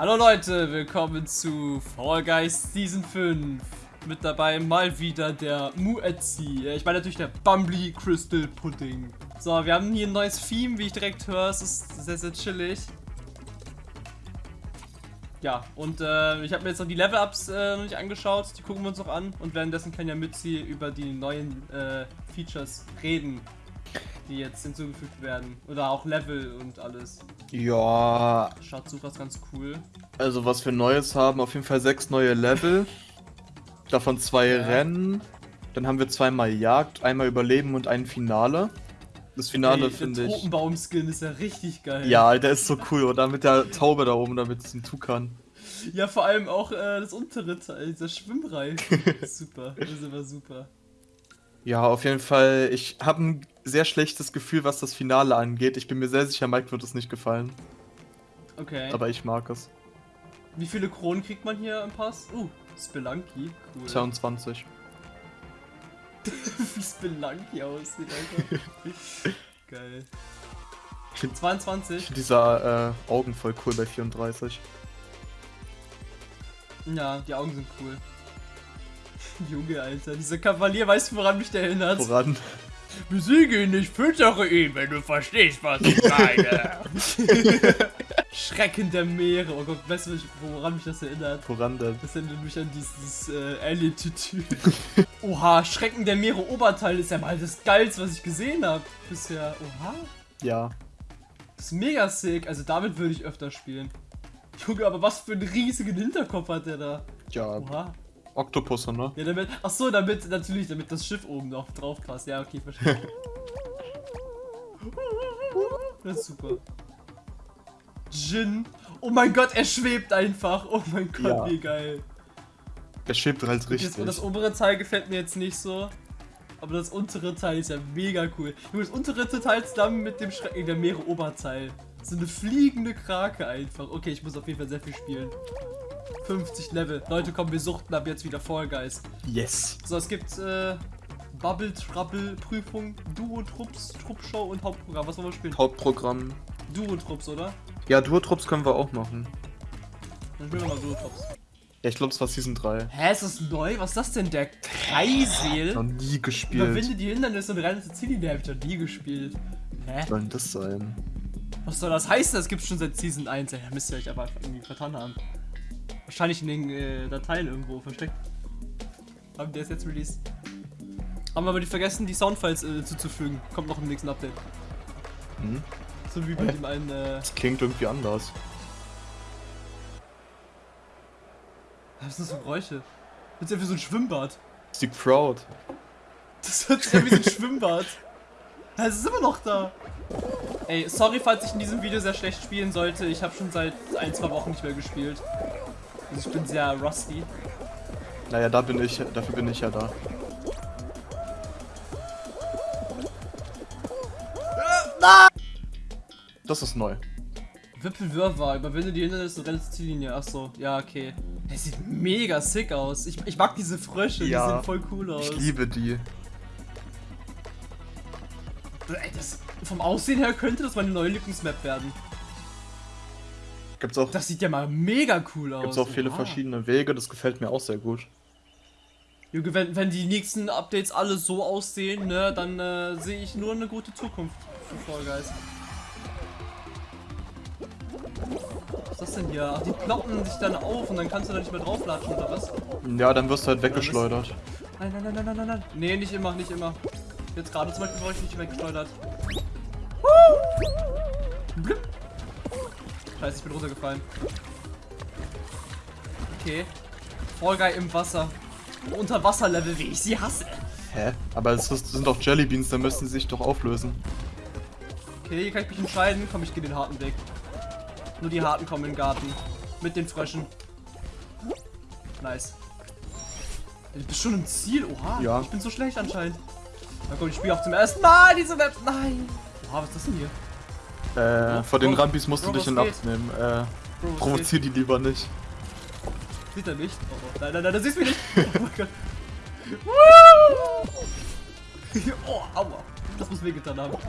Hallo Leute, willkommen zu Fall Guys Season 5. Mit dabei mal wieder der Muetzi. Ich meine natürlich der Bumbly Crystal Pudding. So, wir haben hier ein neues Theme, wie ich direkt höre. Es ist sehr, sehr chillig. Ja, und äh, ich habe mir jetzt noch die Level-Ups äh, noch nicht angeschaut. Die gucken wir uns noch an. Und währenddessen kann ja Mützi über die neuen äh, Features reden, die jetzt hinzugefügt werden. Oder auch Level und alles. Ja, Schaut super ganz cool. also was wir Neues haben, auf jeden Fall sechs neue Level. Davon zwei Ja. Rennen. Dann haben wir zweimal Jagd, einmal Überleben und ein Finale. Das Finale Ey, finde der ich. Tropenbaum-Skin ist ja richtig geil. Ja, der ist so cool, oder? Mit der Taube da oben, damit es ihm Tukan. Ja, vor allem auch äh, das untere Teil, dieser Schwimmreifen. super, das ist immer super. Ja, auf jeden Fall. Ich habe ein sehr schlechtes Gefühl, was das Finale angeht. Ich bin mir sehr sicher, Mike wird es nicht gefallen. Okay. Aber ich mag es. Wie viele Kronen kriegt man hier im Pass? Uh, Spelunky. Cool. 22. Wie Spelunky aussieht, Alter. Geil. Ich finde 22. find dieser äh, Augen voll cool bei 34. Ja, die Augen sind cool. Junge, Alter. Dieser Kavalier, weißt du, woran mich der erinnert? Voran. Besiege ihn nicht, füttere ihn, wenn du verstehst, was ich meine. Schrecken der Meere. Oh Gott, weißt du, woran mich das erinnert? Voran denn. Das erinnert mich an dieses äh, Alien-Tütü. Oha, Schrecken der Meere Oberteil ist ja mal das geilste, was ich gesehen habe bisher. Oha, Ja. das ist mega sick. Also damit würde ich öfter spielen. Junge, aber was für einen riesigen Hinterkopf hat der da? Ja, Oha. Oktopusse, ne? Ja, damit. Ach so, damit natürlich, damit das Schiff oben noch drauf passt. Ja, okay, verstehe. Das ist super. Jin. Oh mein Gott, er schwebt einfach. Oh mein Gott, Ja. wie geil. Der schiebt halt richtig. und das obere Teil gefällt mir jetzt nicht so. Aber das untere Teil ist ja mega cool. Junge, das untere Teil zusammen mit dem Schrecken der Meere Oberteil. So eine fliegende Krake einfach. Okay, ich muss auf jeden Fall sehr viel spielen. 50 Level. Leute, komm, wir suchten ab jetzt wieder Fall Guys. Yes. So, es gibt äh, Bubble Trouble Prüfung, Duo Trupps, Truppshow und Hauptprogramm. Was wollen wir spielen? Hauptprogramm. Duo Trupps, oder? Ja, Duotrupps können wir auch machen. Dann spielen wir mal Duo Trupps. Ja, ich glaube, es war Season 3. Hä, ist das neu? Was ist das denn? Der Kreisel? Noch nie gespielt. Überwinde die Hindernisse und renne zur Ziellinie. Hab ich noch nie gespielt. Hä? Was soll denn das sein? Was soll das heißen? Das gibt's schon seit Season 1. Ey, müsst ihr euch aber irgendwie vertan haben. Wahrscheinlich in den äh, Dateien irgendwo versteckt. Haben die es jetzt released. Haben aber die vergessen, die Soundfiles äh, zuzufügen. Kommt noch im nächsten Update. Hm? So wie bei dem einen. Äh, Das klingt irgendwie anders. was sind das für Geräusche? Das ist ja wie so ein Schwimmbad. Das ist die Crowd. Das hört sich an wie so ein Schwimmbad. Ja, Es ist immer noch da. Ey, sorry, falls ich in diesem Video sehr schlecht spielen sollte. Ich habe schon seit ein, zwei Wochen nicht mehr gespielt. Also ich bin sehr rusty. Naja, da bin ich, dafür bin ich ja da. Das ist neu. Wippelwirrwarr, überwinde die Hindernisse und renne zur Ziellinie. Achso, ja, okay. Der sieht mega sick aus. Ich, ich mag diese Frösche, die Ja, sehen voll cool aus. Ich liebe die. Ey, das, vom Aussehen her könnte das meine neue Lieblingsmap werden. Gibt's auch, Das sieht ja mal mega cool aus. gibt's auch viele Oha. verschiedene Wege, das gefällt mir auch sehr gut. Junge, wenn, wenn die nächsten Updates alle so aussehen, ne, dann äh, sehe ich nur eine gute Zukunft für Fall Guys. Was ist das denn hier? Ach, die ploppen sich dann auf und dann kannst du da nicht mehr drauflatschen, oder was? Ja, dann wirst du halt weggeschleudert. Nein, nein, nein, nein, nein, nein, nein. Nee, nicht immer, nicht immer. Jetzt gerade zum Beispiel war ich nicht weggeschleudert. Blip. Scheiße, ich bin runtergefallen. Okay. Fall Guy im Wasser. Unterwasserlevel, wie ich sie hasse. Hä? Aber es sind doch Jellybeans, dann müssen sie sich doch auflösen. Okay, hier kann ich mich entscheiden. Komm, ich gehe den harten Weg. Nur die harten kommen in den Garten. Mit den Fröschen. Nice. Du bist schon im Ziel. Oha. Ja. Ich bin so schlecht anscheinend. Na komm, ich spiele auch zum ersten Mal diese Map. Nein. Oha, was ist das denn hier? Äh, vor den Bro, Rambis musst du dich in Acht nehmen. Äh, Bro, provozier die lieber nicht. Sieht er nicht? Oh, oh. Nein, nein, nein, das siehst du mich nicht. Oh mein Gott. Oh, aua. Das muss wehgetan haben.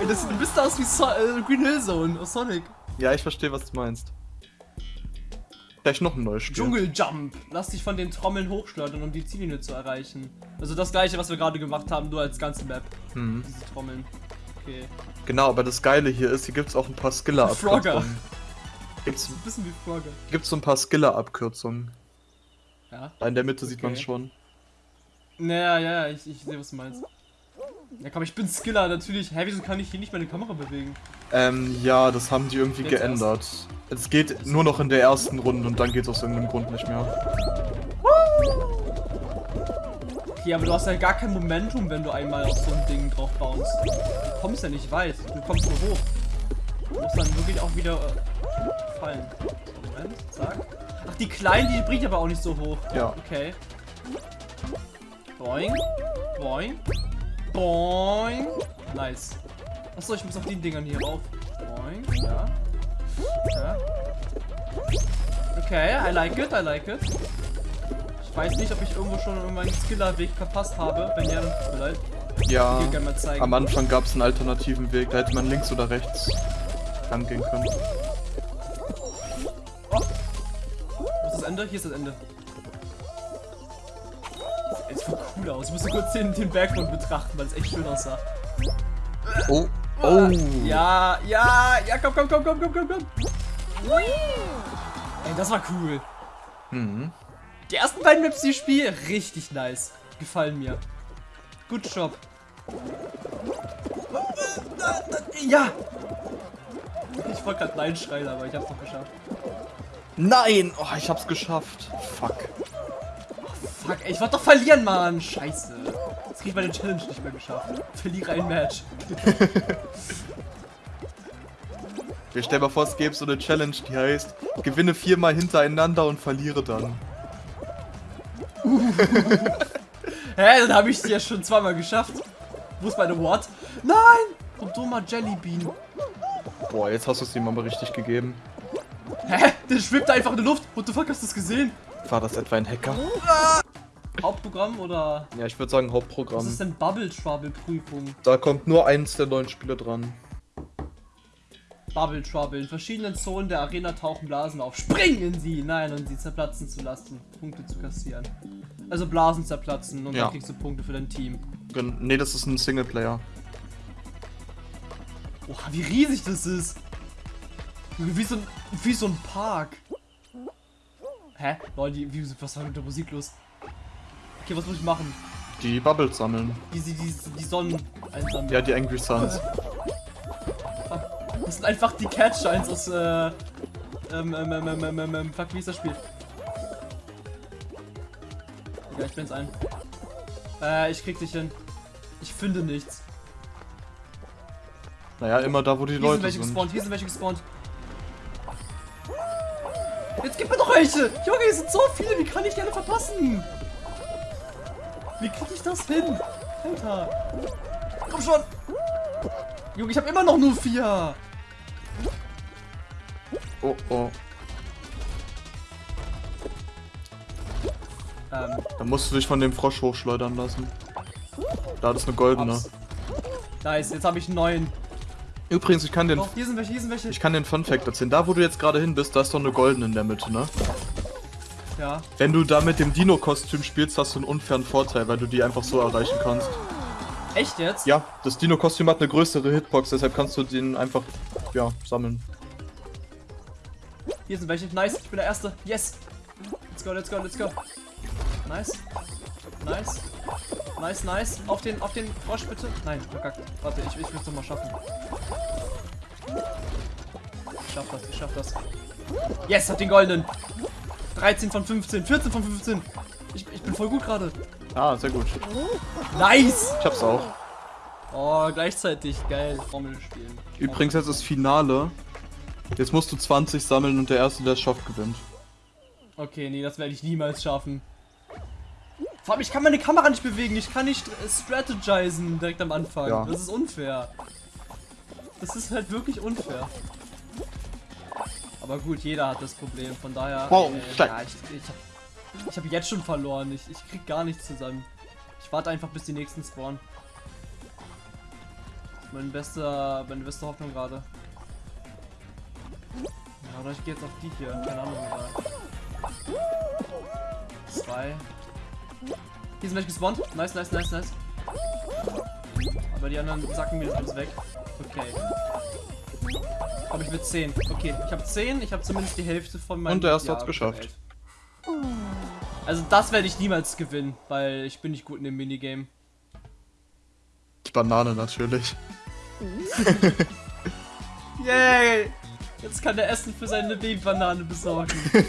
Ey, das sieht ein bisschen aus wie so äh, Green Hill Zone aus Sonic. Ja, ich verstehe, was du meinst. Vielleicht noch ein neues Spiel. Dschungeljump. Lass dich von den Trommeln hochschleudern, um die Ziellinie zu erreichen. Also das gleiche, was wir gerade gemacht haben, nur als ganze Map. Mhm. Diese Trommeln. Okay. Genau, aber das Geile hier ist, hier gibt es auch ein paar Frogger. Skiller-Abkürzungen. Gibt's, Ein bisschen wie Frogger. gibt's so ein paar Skiller-Abkürzungen. Ja. Da in der Mitte sieht Okay. man schon. Naja, ja, ja, ich, ich sehe, was du meinst. Ja komm, ich bin Skiller, natürlich. Hä, wieso kann ich hier nicht meine Kamera bewegen? Ähm, ja, das haben die irgendwie Jetzt geändert. Es geht nur noch in der ersten Runde und dann geht es aus irgendeinem Grund nicht mehr. Okay, aber du hast ja gar kein Momentum, wenn du einmal auf so ein Ding drauf baust. Du kommst ja nicht weit, du kommst nur hoch. Du musst dann wirklich auch wieder äh, fallen. Moment, zack. Ach, die kleinen, die bringt aber auch nicht so hoch. Ja. Okay. Boing. Boing. Boing. Nice. Achso, ich muss auf den Dingern hier rauf. Boing. Ja. Ja. Okay, I like it, I like it. Ich weiß nicht, ob ich irgendwo schon meinen Skiller-Weg verpasst habe. Wenn ja, dann tut mir leid. Ja, am Anfang gab es einen alternativen Weg, da hätte man links oder rechts rangehen können. Wo ist das Ende? Hier ist das Ende. Das sieht cool aus. Ich musste kurz den, den Background betrachten, weil es echt schön aussah. Oh, oh. Ja, ja, ja, komm, komm, komm, komm, komm, komm, komm. Ey, das war cool. Mhm. Die ersten beiden Maps, die ich spiele, richtig nice. Gefallen mir. Good Job. Ja! Ich wollte gerade Nein schreien, aber ich hab's noch geschafft. Nein! Oh, ich hab's geschafft. Fuck. Fuck, ey, ich wollte doch verlieren, Mann. Scheiße. Jetzt krieg ich meine Challenge nicht mehr geschafft. Verliere ein Match. Wir stellen mal vor, es gäbe so eine Challenge, die heißt, gewinne viermal hintereinander und verliere dann. Hä, dann habe ich es ja schon zweimal geschafft. Wo ist meine What? Nein! Du dummer Jellybean. Boah, jetzt hast du es ihm aber richtig gegeben. Hä? Der schwebt einfach in der Luft. What the fuck, hast du das gesehen? War das etwa ein Hacker? Hauptprogramm oder Ja, ich würde sagen was Hauptprogramm. ist denn Bubble Trouble Prüfung? Da kommt nur eins der neuen Spiele dran. Bubble Trouble. In verschiedenen Zonen der Arena tauchen Blasen auf. Spring in sie! Nein, und sie zerplatzen zu lassen. Punkte zu kassieren. Also Blasen zerplatzen und Ja. dann kriegst du Punkte für dein Team. Gen- Nee, das ist ein Singleplayer. Oha, wie riesig das ist. Wie so ein, wie so ein Park. Hä? Leute, wie, was war mit der Musik los? Okay, was muss ich machen? Die Bubbles sammeln. Die, die, die, die Sonnen einsammeln. Ja, die Angry Suns. Das sind einfach die Catshines aus, äh, ähm, ähm, ähm, ähm, ähm, ähm, ähm, fuck, wie ist das Spiel? Ja, ich bin's ein. Äh, ich krieg dich hin. Ich finde nichts. Naja, immer da, wo die Hier Leute sind welche sind. gespawnt, hier sind welche gespawnt. Jetzt gib mir doch welche! Junge, hier sind so viele, wie kann ich die alle verpassen? Wie krieg ich das hin? Alter. Komm schon! Junge, ich habe immer noch nur vier. Oh, oh. Ähm, Dann musst du dich von dem Frosch hochschleudern lassen. Da, ist eine goldene. ups. Nice, jetzt habe ich neun. Übrigens, ich kann den, Oh, hier sind welche, hier sind welche. ich kann den Fun Fact erzählen. Da, wo du jetzt gerade hin bist, da ist doch eine goldene in der Mitte, ne? Ja. Wenn du da mit dem Dino-Kostüm spielst, hast du einen unfairen Vorteil, weil du die einfach so erreichen kannst. Echt jetzt? Ja, das Dino-Kostüm hat eine größere Hitbox, deshalb kannst du den einfach, ja, sammeln. Hier sind welche. Nice, ich bin der Erste. Yes. Let's go, let's go, let's go. Nice. Nice. Nice, nice. Auf den, auf den Frosch bitte. Nein, verkackt. Warte, ich, ich will es nochmal schaffen. Ich schaff das, ich schaff das. Yes, hat den goldenen. 13 von 15, 14 von 15. Ich, ich bin voll gut gerade. Ah, sehr gut. Nice. Ich hab's auch. Oh, gleichzeitig. Geil. Formel spielen. Übrigens, jetzt ist Finale. Jetzt musst du 20 sammeln und der Erste, der es schafft, gewinnt. Okay, nee, das werde ich niemals schaffen. Vor allem, ich kann meine Kamera nicht bewegen. Ich kann nicht äh, strategisen direkt am Anfang. Ja. Das ist unfair. Das ist halt wirklich unfair. Aber gut, jeder hat das Problem. Von daher. Wow, äh, ja, ich, ich, hab, habe jetzt schon verloren. Ich, ich krieg gar nichts zusammen. Ich warte einfach, bis die nächsten spawnen. Mein bester, meine beste Hoffnung gerade. Ja, oder ich gehe jetzt auf die hier. Keine Ahnung. Egal. Zwei. Hier sind welche gespawnt. Nice, nice, nice, nice. Aber die anderen sacken mir das alles weg. Okay. Aber ich will 10. Okay, ich habe 10, ich habe zumindest die Hälfte von meinem. Und der erste Ja, hat's geschafft. Also das werde ich niemals gewinnen, weil ich bin nicht gut in dem Minigame. Die Banane natürlich. Yay! Jetzt kann er Essen für seine Babybanane besorgen.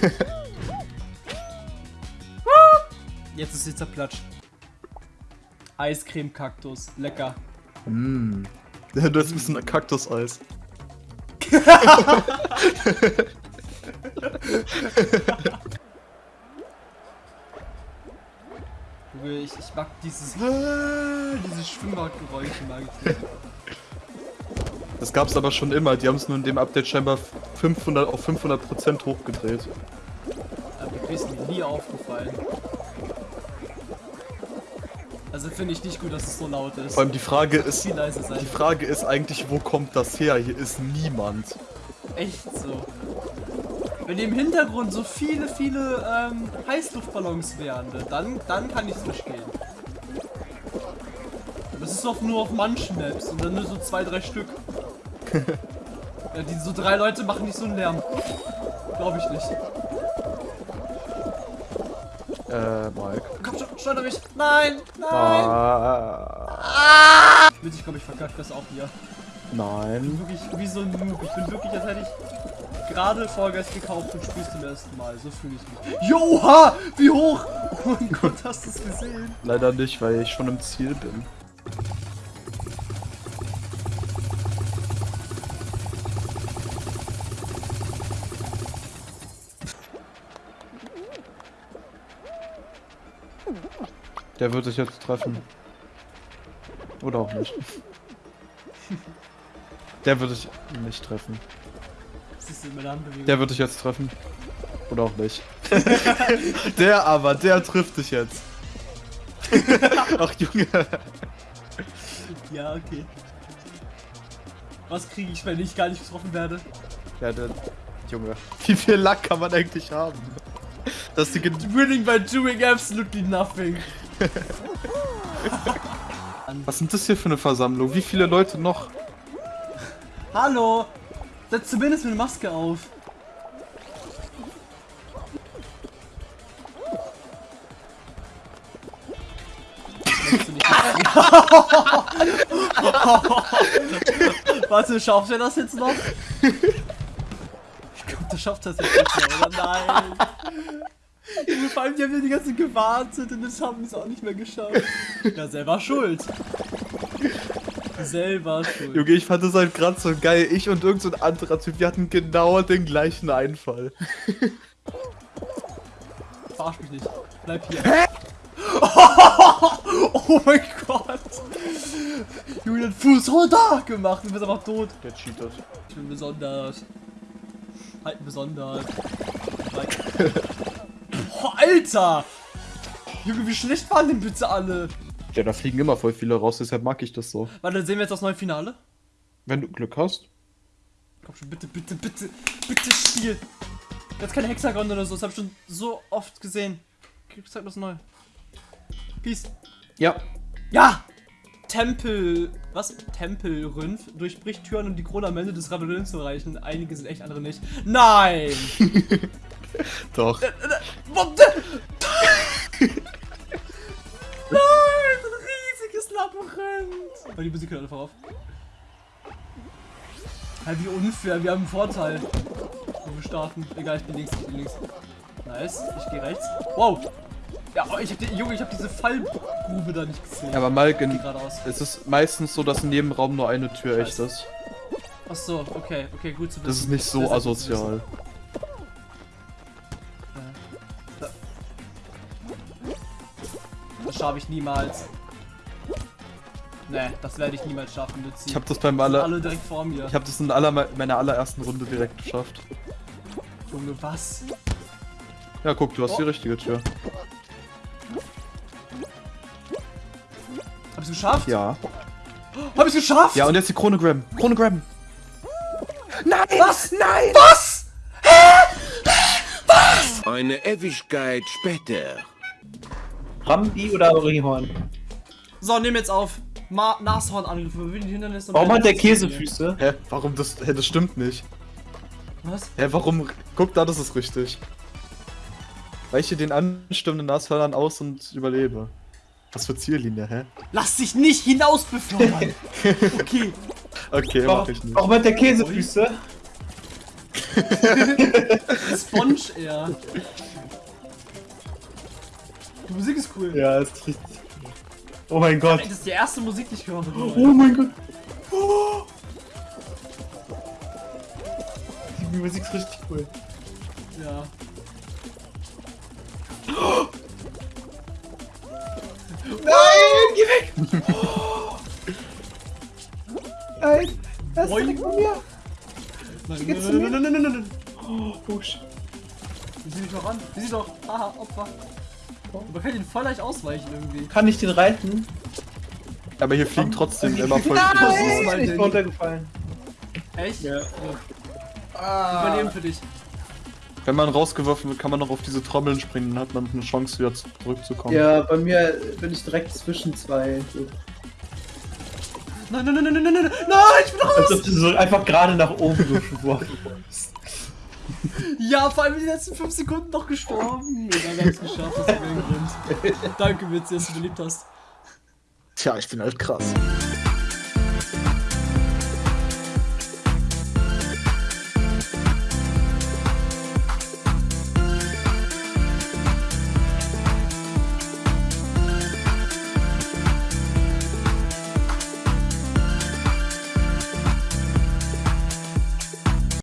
Jetzt ist sie zerplatscht. Eiscreme-Kaktus. Lecker. Mm. Du hast ein bisschen Kaktuseis. Ich, ich mag dieses, dieses Schwimmbadgeräusch mag ich nicht. Das gab's aber schon immer. Die haben es nur in dem Update scheinbar 500 auf 500% hochgedreht. Aber mir nie aufgefallen. Also finde ich nicht gut, dass es so laut ist. Vor allem die Frage ist, viel leise sein. die Frage ist eigentlich, wo kommt das her? Hier ist niemand. Echt so. Wenn im Hintergrund so viele, viele ähm, Heißluftballons wären, dann, dann kann ich es verstehen. Das ist doch nur auf manchen Maps und dann nur so zwei, drei Stück. ja, die so drei Leute machen nicht so einen Lärm. Glaube ich nicht. Äh, Mike. Komm schon, steuer mich! Nein! Nein! Ah, Witzig, ich glaube, ich verkacke das auch hier. nein. Wirklich wie so ein Noob. Ich bin wirklich, als hätte ich gerade Vollgeist gekauft und spielst zum ersten Mal. So fühle ich mich. Joha! Wie hoch! Oh mein Gott, hast du es gesehen? Leider nicht, weil ich schon im Ziel bin. Der wird sich jetzt treffen. Oder auch nicht. Der wird sich nicht treffen. Der wird dich jetzt treffen. Oder auch nicht. der aber, der trifft dich jetzt. Ach Junge. Ja, okay. Was kriege ich, wenn ich gar nicht getroffen werde? Ja, der Junge. Wie viel Lack kann man eigentlich haben? Dass die Winning by doing absolutely nothing. Was sind das hier für eine Versammlung? Wie viele Leute noch? Hallo! Setz zumindest eine Maske auf. Warte, schafft er das jetzt noch? Ich glaube, der schafft das jetzt nicht mehr, oder? Nein! Vor allem, die haben ja die ganze Zeit gewartet und das haben sie auch nicht mehr geschafft. Ja, selber schuld. Selber schuld. Junge, ich fand das halt gerade so geil. Ich und irgend so ein anderer Typ, wir hatten genau den gleichen Einfall. Verarsch mich nicht. Bleib hier. Hä? oh mein Gott. Julian Fuß runter gemacht. Du bist einfach tot. Der cheatet. Ich bin besonders. Halt besonders. Alter. Junge, wie schlecht waren denn bitte alle? Ja, da fliegen immer voll viele raus, deshalb mag ich das so. Warte, dann sehen wir jetzt das neue Finale. Wenn du Glück hast. Komm schon, bitte, bitte, bitte, bitte Spiel. Jetzt kein Hexagon oder so, das hab ich schon so oft gesehen. Zeig das neu. Peace. Ja. Ja! Tempel. Was? Tempelrünf durchbricht Türen, um die Krone am Ende des Ravillons zu erreichen. Einige sind echt, andere nicht. Nein! Doch. What the- Nein! Ein riesiges Labyrinth! Aber die Musik hört einfach auf. Hä, wie unfair, wir haben einen Vorteil. Wo wir starten. Egal, ich bin links, ich bin links. Nice, ich gehe rechts. Wow! Ja, oh, ich hab die, Junge, ich hab diese Fallgrube da nicht gesehen. Aber Malk, in, es ist meistens so, dass in jedem Raum nur eine Tür echt Scheiße. ist. Ach so, okay, okay, gut zu wissen. Das ist nicht so zu asozial. Schaffe ich niemals. Nee, das werde ich niemals schaffen, Luzi. Ich habe das beim Die aller, alle direkt vor mir. ich habe das in aller, meiner allerersten Runde direkt geschafft. Junge, was? Ja, guck, du hast die Oh. richtige Tür. ich's geschafft? Ja. Hab ich's geschafft? Ja, und jetzt die Krone grabben. Krone grabben. Nein! Was? Nein! Was? Eine Ewigkeit später. Rambi oder Orihorn? So, nimm jetzt auf. Ma Nashornangriff. Hindernisse. Warum hat der. Käsefüße? Hä? Warum das. Hä, das stimmt nicht. Was? Hä, warum. Guck da, das ist richtig. Weiche den anstürmenden Nashörnern aus und überlebe. Was für Ziellinie, hä? Lass dich nicht hinaus befördern. okay. Okay, mach Warum, ich nicht. warum hat der Käsefüße? Sponge eher. Die Musik ist cool. Ja, ist richtig. Oh mein Gott. Das ist die erste Musik, die ich gehört habe. Oh mein Gott. Die Musik ist richtig cool. Ja. Nein, geh weg! Nein, das ist direkt von mir. Nein, geht's nein, zu nein, mir? nein, nein, nein, nein. Oh, shit. Wie sie mich noch an? Wie sie doch. Haha, Opfer. Man kann ihn voll leicht ausweichen irgendwie. Kann ich den reiten? Aber hier fliegen trotzdem immer voll Nein! viele ich bin runtergefallen. Echt? Ja. Ah. Überleben für dich. Wenn man rausgeworfen wird, kann man noch auf diese Trommeln springen, dann hat man eine Chance wieder zurückzukommen. Ja, bei mir bin ich direkt zwischen zwei. Nein, nein, nein, nein, nein, nein, nein, nein, ich bin raus! Als ob du so einfach gerade nach oben geworfen wurdest. Ja, vor allem in den letzten 5 Sekunden noch gestorben. Wir haben es geschafft, mein Grund. Danke, Witz, dass du beliebt hast. Tja, ich bin halt krass.